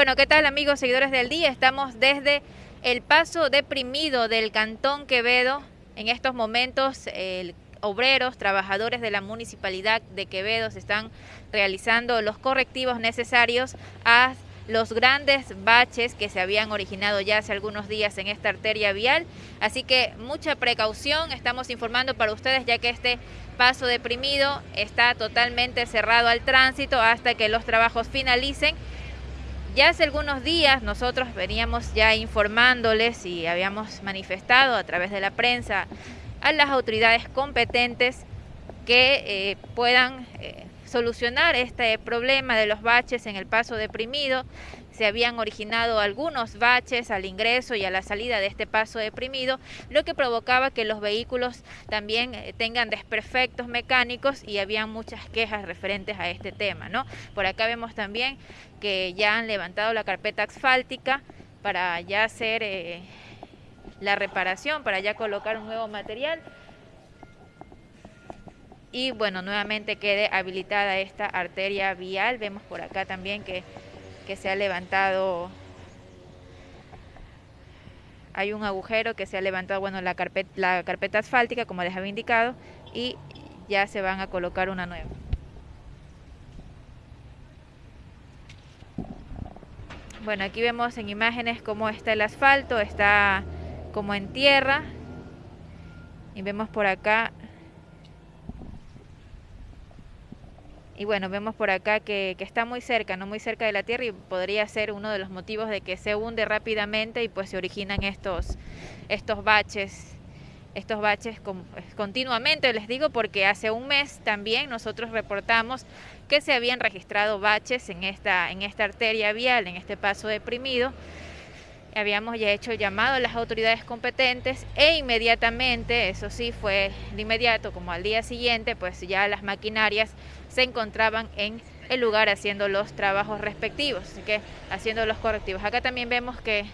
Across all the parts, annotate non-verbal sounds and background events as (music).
Bueno, ¿qué tal amigos seguidores del día? Estamos desde el paso deprimido del Cantón Quevedo. En estos momentos, obreros, trabajadores de la municipalidad de Quevedo se están realizando los correctivos necesarios a los grandes baches que se habían originado ya hace algunos días en esta arteria vial. Así que mucha precaución, estamos informando para ustedes ya que este paso deprimido está totalmente cerrado al tránsito hasta que los trabajos finalicen ya hace algunos días nosotros veníamos ya informándoles y habíamos manifestado a través de la prensa a las autoridades competentes que eh, puedan eh, solucionar este problema de los baches en el paso deprimido. Se habían originado algunos baches al ingreso y a la salida de este paso deprimido, lo que provocaba que los vehículos también eh, tengan desperfectos mecánicos y habían muchas quejas referentes a este tema. ¿no? Por acá vemos también que ya han levantado la carpeta asfáltica para ya hacer eh, la reparación, para ya colocar un nuevo material y bueno, nuevamente quede habilitada esta arteria vial. Vemos por acá también que, que se ha levantado, hay un agujero que se ha levantado, bueno, la carpeta, la carpeta asfáltica, como les había indicado, y ya se van a colocar una nueva. Bueno, aquí vemos en imágenes cómo está el asfalto, está como en tierra. Y vemos por acá Y bueno, vemos por acá que, está muy cerca, no muy cerca de la Tierra y podría ser uno de los motivos de que se hunde rápidamente y pues se originan estos, estos baches estos baches continuamente, les digo, porque hace un mes también nosotros reportamos que se habían registrado baches en esta, en esta arteria vial, en este paso deprimido. Habíamos ya hecho llamado a las autoridades competentes e inmediatamente, eso sí, fue de inmediato, como al día siguiente, pues ya las maquinarias se encontraban en el lugar haciendo los trabajos respectivos, así que haciendo los correctivos. Acá también vemos que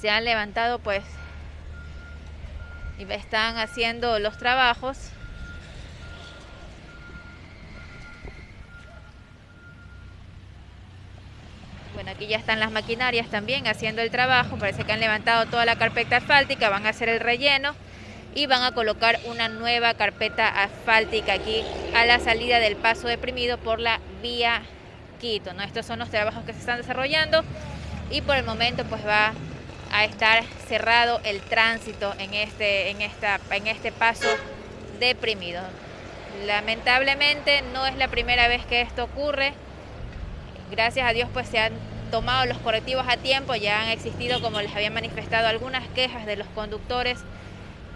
se han levantado pues y están haciendo los trabajos. Aquí ya están las maquinarias también haciendo el trabajo. Parece que han levantado toda la carpeta asfáltica, van a hacer el relleno y van a colocar una nueva carpeta asfáltica aquí a la salida del paso deprimido por la vía Quito. ¿no? Estos son los trabajos que se están desarrollando y por el momento pues va a estar cerrado el tránsito en este, en esta, en este paso deprimido. Lamentablemente no es la primera vez que esto ocurre. Gracias a Dios pues se han tomado los correctivos a tiempo, ya han existido, como les había manifestado, algunas quejas de los conductores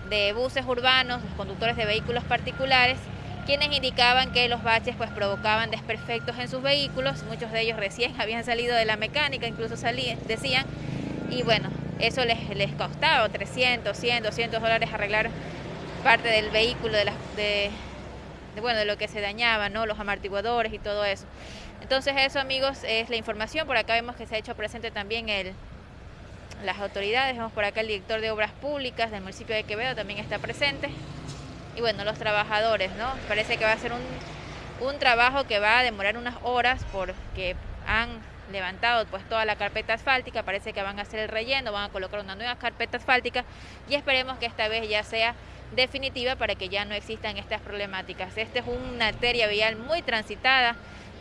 de buses urbanos, los conductores de vehículos particulares, quienes indicaban que los baches pues provocaban desperfectos en sus vehículos, muchos de ellos recién (laughs) habían salido de la mecánica, incluso salían, decían, y bueno, eso les, les costaba 300, 100, 200 dólares arreglar parte del vehículo, de, de, bueno, de lo que se dañaba, ¿no? los amortiguadores y todo eso. Entonces eso amigos es la información, por acá vemos que se ha hecho presente también el las autoridades. Vemos por acá el director de Obras Públicas del municipio de Quevedo también está presente. Y bueno, los trabajadores, ¿no? Parece que va a ser un, un trabajo que va a demorar unas horas porque han levantado pues toda la carpeta asfáltica, parece que van a hacer el relleno, van a colocar una nueva carpeta asfáltica y esperemos que esta vez ya sea definitiva para que ya no existan estas problemáticas. Esta es una arteria vial muy transitada,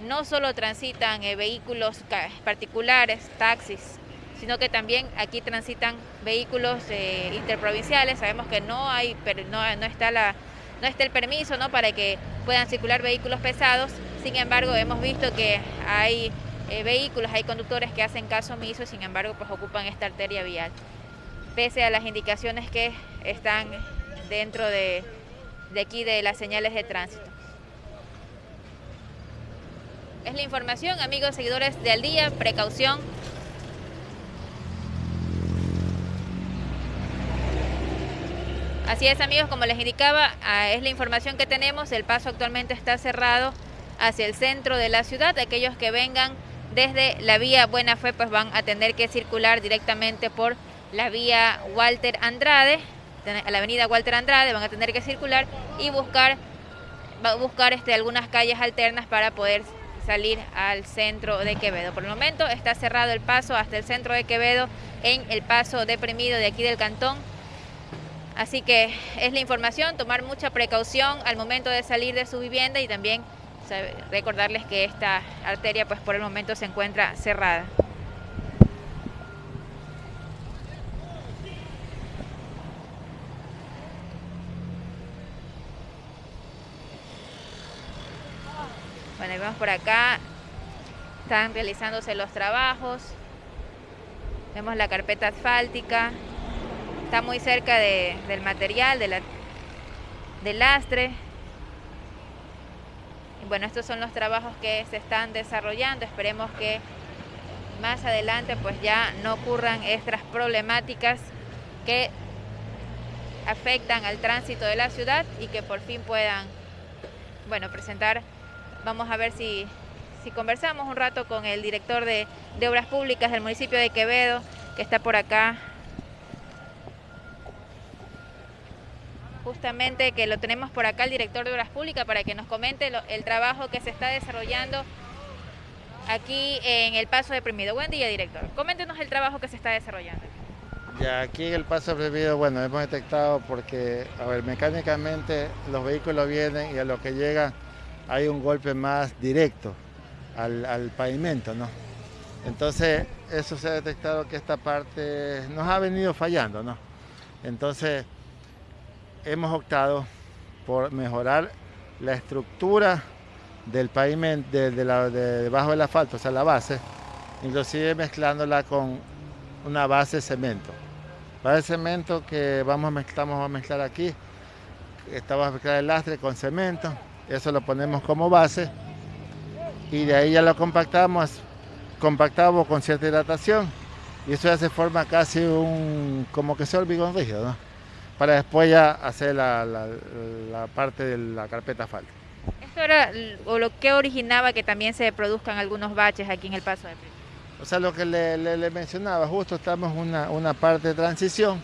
no solo transitan eh, vehículos particulares, taxis, sino que también aquí transitan vehículos eh, interprovinciales. Sabemos que no hay, no, no está la, no está el permiso, ¿no? Para que puedan circular vehículos pesados. Sin embargo, hemos visto que hay eh, vehículos, hay conductores que hacen caso omiso, sin embargo, pues ocupan esta arteria vial, pese a las indicaciones que están dentro de, de aquí de las señales de tránsito. Es la información, amigos seguidores de Al Día, precaución, Así es amigos, como les indicaba, ah, es la información que tenemos, el paso actualmente está cerrado hacia el centro de la ciudad, aquellos que vengan desde la vía Buena Fe pues van a tener que circular directamente por la vía Walter Andrade, la avenida Walter Andrade, van a tener que circular y buscar, buscar este, algunas calles alternas para poder salir al centro de Quevedo. Por el momento está cerrado el paso hasta el centro de Quevedo en el paso deprimido de aquí del cantón. Así que es la información, tomar mucha precaución al momento de salir de su vivienda y también recordarles que esta arteria pues por el momento se encuentra cerrada. Bueno, por acá, están realizándose los trabajos. Vemos la carpeta asfáltica, está muy cerca del material, de la, del lastre. Y bueno, estos son los trabajos que se están desarrollando. Esperemos que más adelante pues ya no ocurran estas problemáticas que afectan al tránsito de la ciudad y que por fin puedan, bueno, presentar Vamos a ver si, conversamos un rato con el director de, Obras Públicas del municipio de Quevedo, que está por acá. Justamente que lo tenemos por acá el director de Obras Públicas para que nos comente el trabajo que se está desarrollando aquí en el Paso Deprimido. Buen día, director. Coméntenos el trabajo que se está desarrollando. Ya aquí en el Paso Deprimido, bueno, hemos detectado porque, a ver, mecánicamente los vehículos vienen y a lo que llegan hay un golpe más directo al, pavimento, ¿no? Entonces, eso se ha detectado que esta parte nos ha venido fallando, ¿no? Entonces, hemos optado por mejorar la estructura del pavimento, de, debajo del asfalto, o sea, la base, inclusive mezclándola con una base de cemento. Base de cemento que vamos a a mezclar aquí, estamos a mezclar el lastre con cemento, eso lo ponemos como base y de ahí ya lo compactamos, compactamos con cierta hidratación y eso ya se forma casi un, como que sea hormigón rígido, ¿no? Para después ya hacer la, parte de la carpeta falta. ¿Esto era o lo que originaba que también se produzcan algunos baches aquí en el paso de O sea, lo que le, mencionaba, justo estamos en una, parte de transición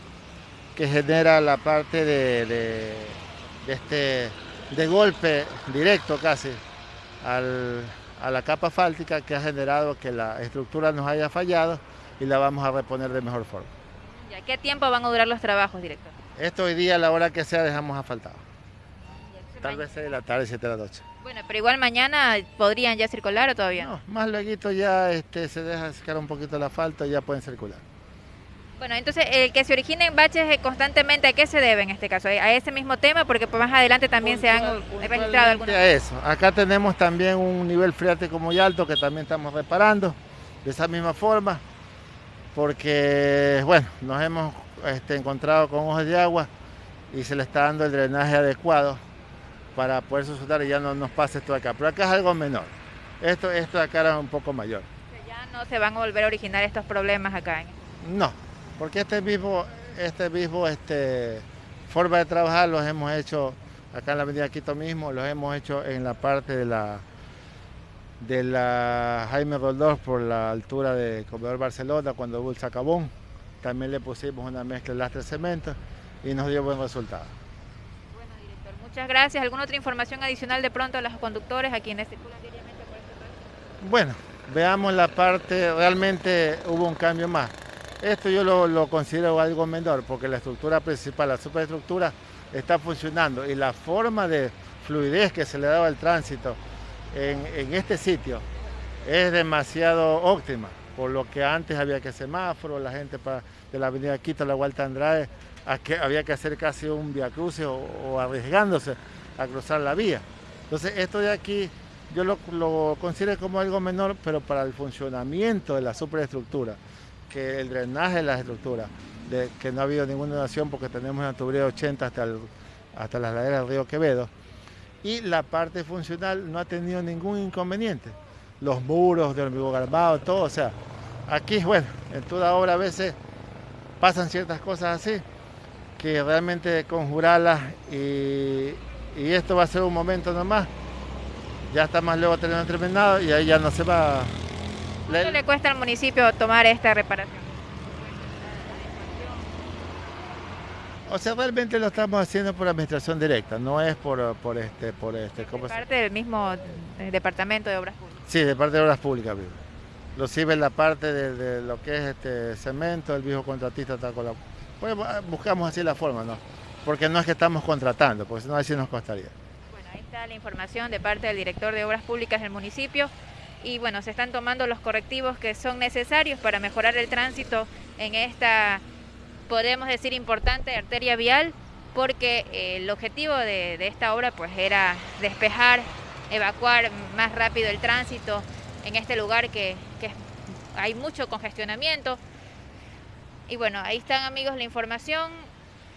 que genera la parte de este de golpe directo casi a la capa fáltica que ha generado que la estructura nos haya fallado y la vamos a reponer de mejor forma. ¿Ya qué tiempo van a durar los trabajos, director? Esto hoy día, a la hora que sea, dejamos asfaltado. Tal vez 6 de la tarde, 7 de la noche. Bueno, pero igual mañana podrían ya circular o todavía no. más luego ya este, se deja secar un poquito el asfalto y ya pueden circular. Bueno, entonces el que se originen baches eh, constantemente, ¿a qué se debe en este caso? ¿A ese mismo tema? Porque más adelante también se han registrado algunos. A eso. Acá tenemos también un nivel freático muy alto que también estamos reparando de esa misma forma, porque bueno, nos hemos este, encontrado con ojos de agua y se le está dando el drenaje adecuado para poder sustentar y ya no nos pase esto acá. Pero acá es algo menor. Esto, esto de acá era un poco mayor. Ya no se van a volver a originar estos problemas acá. No, porque este mismo, este mismo este, forma de trabajar los hemos hecho acá en la Avenida Quito mismo, los hemos hecho en la parte de la de la Jaime Roldós por la altura de Comedor Barcelona cuando hubo el sacabón. También le pusimos una mezcla de lastre cemento y nos dio buen resultado. Bueno, director, muchas gracias. ¿Alguna otra información adicional de pronto a los conductores a quienes circulan diariamente por este Bueno, veamos la parte, realmente hubo un cambio más. Esto yo lo, considero algo menor porque la estructura principal, la superestructura, está funcionando y la forma de fluidez que se le daba al tránsito en, este sitio es demasiado óptima, por lo que antes había que semáforo, la gente de la avenida Quito la Vuelta Andrade había que hacer casi un via cruce o, arriesgándose a cruzar la vía. Entonces esto de aquí yo lo considero como algo menor, pero para el funcionamiento de la superestructura que el drenaje de las estructuras, de que no ha habido ninguna donación porque tenemos una tubería de 80 hasta, hasta las laderas del río Quevedo. Y la parte funcional no ha tenido ningún inconveniente. Los muros de hormigón armado, todo. O sea, aquí, bueno, en toda obra a veces pasan ciertas cosas así que realmente conjurarlas y, y esto va a ser un momento nomás. Ya está más luego terminado y ahí ya no se va ¿Cuánto le cuesta al municipio tomar esta reparación? O sea, realmente lo estamos haciendo por administración directa, no es por, por este, por este. ¿cómo parte del mismo eh, departamento de obras públicas. Sí, de parte de Obras Públicas, vivo. Inclusive la parte de, lo que es este cemento, el viejo contratista está con la... Pues buscamos así la forma, ¿no? Porque no es que estamos contratando, porque si no así nos costaría. Bueno, ahí está la información de parte del director de Obras Públicas del municipio y bueno, se están tomando los correctivos que son necesarios para mejorar el tránsito en esta, podemos decir, importante arteria vial, porque eh, el objetivo de, esta obra pues era despejar, evacuar más rápido el tránsito en este lugar que, que hay mucho congestionamiento. Y bueno, ahí están amigos la información,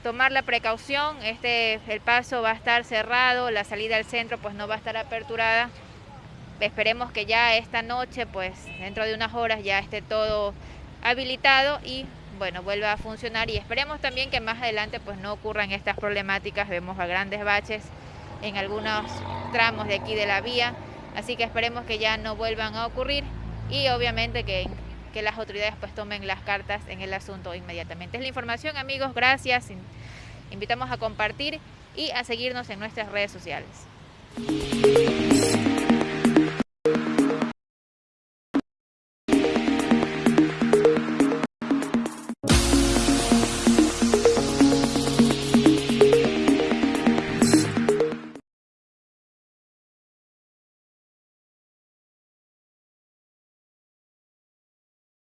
tomar la precaución, este, el paso va a estar cerrado, la salida al centro pues no va a estar aperturada esperemos que ya esta noche, pues dentro de unas horas ya esté todo habilitado y bueno, vuelva a funcionar. Y esperemos también que más adelante pues no ocurran estas problemáticas, vemos a grandes baches en algunos tramos de aquí de la vía, así que esperemos que ya no vuelvan a ocurrir y obviamente que, que las autoridades pues tomen las cartas en el asunto inmediatamente. Es la información amigos, gracias, invitamos a compartir y a seguirnos en nuestras redes sociales.